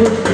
Thank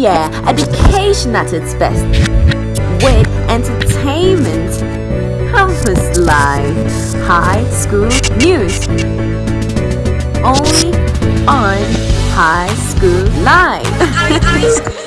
yeah, education at its best. With entertainment, campus life, high school news. Only on High School Live.